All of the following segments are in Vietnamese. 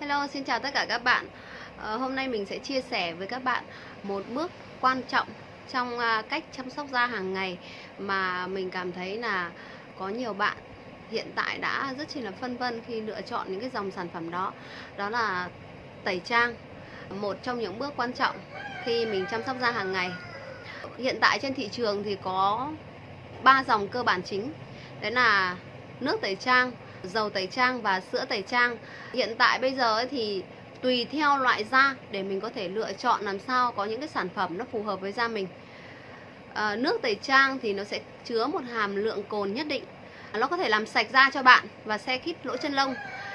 Hello, xin chào tất cả các bạn. à, hôm nay mình sẽ chia sẻ với các bạn một bước quan trọng trong à, cách chăm sóc da hàng ngày mà mình cảm thấy là có nhiều bạn hiện tại đã rất chỉ là phân vân khi lựa chọn những cái dòng sản phẩm đó. Đó là tẩy trang. Một trong những bước quan trọng khi mình chăm sóc da hàng ngày. Hiện tại trên thị trường thì có ba dòng cơ bản chính. Đấy là nước tẩy trang, dầu tẩy trang và sữa tẩy trang. Hiện tại bây giờ ấy thì tùy theo loại da để mình có thể lựa chọn làm sao có những cái sản phẩm nó phù hợp với da mình. À, nước tẩy trang thì nó sẽ chứa một hàm lượng cồn nhất định. Nó có thể làm sạch da cho bạn và xe khít lỗ chân lông,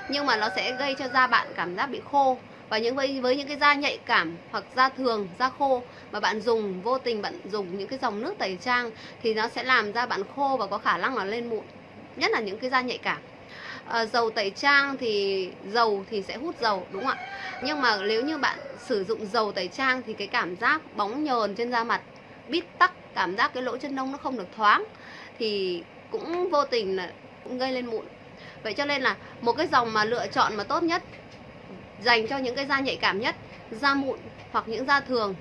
nhưng mà nó sẽ gây cho da bạn cảm giác bị khô và những với với những cái da nhạy cảm hoặc da thường da khô mà bạn dùng vô tình bạn dùng những cái dòng nước tẩy trang thì nó sẽ làm da bạn khô và có khả năng là lên mụn nhất là những cái da nhạy cảm à, dầu tẩy trang thì dầu thì sẽ hút dầu đúng không ạ? Nhưng mà nếu như bạn sử dụng dầu tẩy trang thì cái cảm giác bóng nhờn trên da mặt bít tắc cảm giác cái lỗ chân lông nó không được thoáng thì cũng vô tình là cũng gây lên mụn. Vậy cho nên là một cái dòng mà lựa chọn mà tốt nhất dành cho những cái da nhạy cảm nhất da mụn hoặc những da thường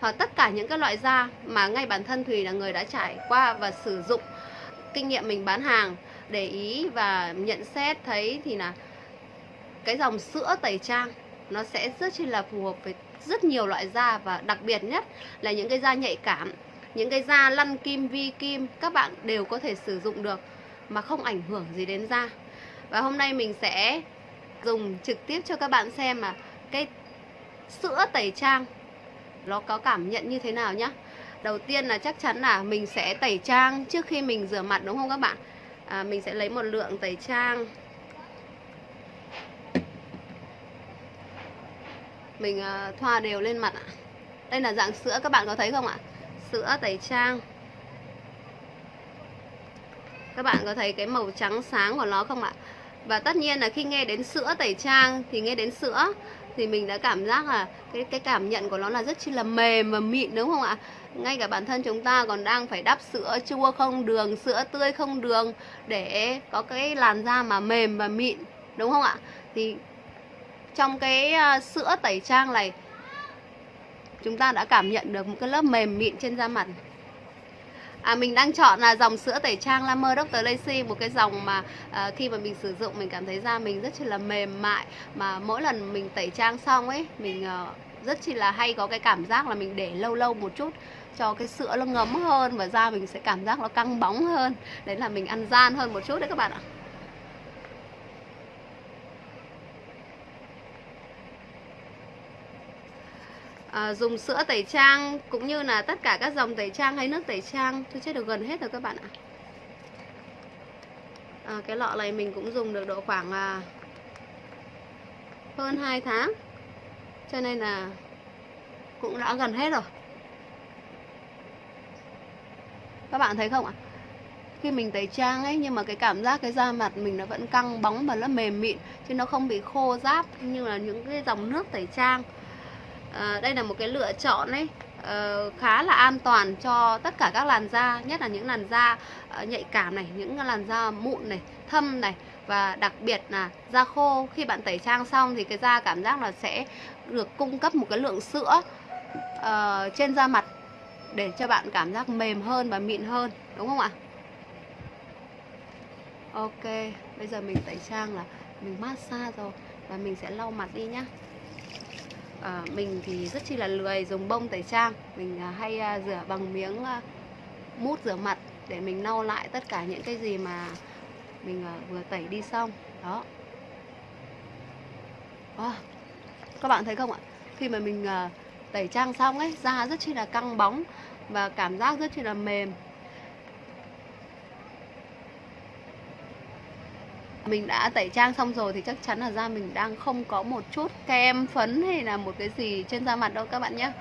hoặc tất cả những cái loại da mà ngay bản thân Thùy là người đã trải qua và sử dụng kinh nghiệm mình bán hàng để ý và nhận xét thấy thì là cái dòng sữa tẩy trang nó sẽ rất là phù hợp với rất nhiều loại da và đặc biệt nhất là những cái da nhạy cảm, những cái da lăn kim, vi kim, các bạn đều có thể sử dụng được mà không ảnh hưởng gì đến da. Và hôm nay mình sẽ dùng trực tiếp cho các bạn xem mà cái sữa tẩy trang nó có cảm nhận như thế nào nhá. Đầu tiên là chắc chắn là mình sẽ tẩy trang trước khi mình rửa mặt, đúng không các bạn? À, mình sẽ lấy một lượng tẩy trang. Mình à, thoa đều lên mặt ạ. Đây là dạng sữa các bạn có thấy không ạ? Sữa tẩy trang. Các bạn có thấy cái màu trắng sáng của nó không ạ? Và tất nhiên là khi nghe đến sữa tẩy trang, thì nghe đến sữa, thì mình đã cảm giác là cái cái cảm nhận của nó là rất chi là mềm và mịn, đúng không ạ? Ngay cả bản thân chúng ta còn đang phải đắp sữa chua không đường, sữa tươi không đường để có cái làn da mà mềm và mịn, đúng không ạ? Thì trong cái ờ, sữa tẩy trang này, chúng ta đã cảm nhận được một cái lớp mềm mịn trên da mặt À, mình đang chọn là dòng sữa tẩy trang La Mer Dr. Lacy một cái dòng mà à, khi mà mình sử dụng mình cảm thấy da mình rất là mềm mại mà mỗi lần mình tẩy trang xong ấy mình à, rất chỉ là hay có cái cảm giác là mình để lâu lâu một chút cho cái sữa nó ngấm hơn và da mình sẽ cảm giác nó căng bóng hơn đấy là mình ăn gian hơn một chút đấy các bạn ạ à, dùng sữa tẩy trang cũng như là tất cả các dòng tẩy trang hay nước tẩy trang. Tôi chết được gần hết rồi các bạn ạ. À, cái lọ này mình cũng dùng được độ khoảng à, hơn 2 tháng. Cho nên là cũng đã gần hết rồi. Các bạn thấy không ạ? Khi mình tẩy trang ấy nhưng mà cái cảm giác cái da mặt mình nó vẫn căng bóng và nó mềm mịn chứ nó không bị khô ráp như là những cái dòng nước tẩy trang à, đây là một cái lựa chọn ấy uh, khá là an toàn cho tất cả các làn da nhất là những làn da uh, nhạy cảm này những làn da mụn này thâm này và đặc biệt là da khô. Khi bạn tẩy trang xong thì cái da cảm giác là sẽ được cung cấp một cái lượng sữa uh, trên da mặt để cho bạn cảm giác mềm hơn và mịn hơn đúng không ạ? Ok bây giờ mình tẩy trang là mình massage rồi và mình sẽ lau mặt đi nhá à, mình thì rất chi là lười dùng bông tẩy trang. Mình à, hay à, rửa bằng miếng à, mút rửa mặt để mình lau lại tất cả những cái gì mà mình à, vừa tẩy đi xong. Đó. À, các bạn thấy không ạ? Khi mà mình à, tẩy trang xong ấy da rất chi là căng bóng và cảm giác rất chi là mềm. Mình đã tẩy trang xong rồi thì chắc chắn là da mình đang không có một chút kem phấn hay là một cái gì trên da mặt đâu các bạn nhé.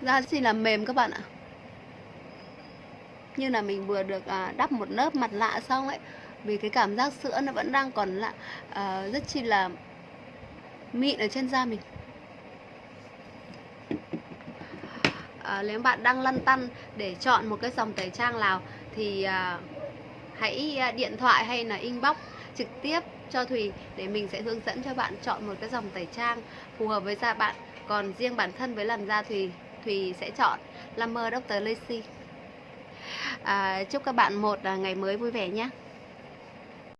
Da thì là mềm các bạn ạ. Như là mình vừa được à, đắp một lớp mặt nạ xong ấy vì cái cảm giác sữa nó vẫn đang còn là à, rất chi là mịn ở trên da mình. À, nếu bạn đang lăn tăn để chọn một cái dòng tẩy trang nào thì à, hãy à, điện thoại hay là inbox trực tiếp cho Thùy để mình sẽ hướng dẫn cho bạn chọn một cái dòng tẩy trang phù hợp với da bạn. Còn riêng bản thân với làn da Thùy Thùy sẽ chọn Lammer Dr. Lacey à, chúc các bạn một à, ngày mới vui vẻ nhé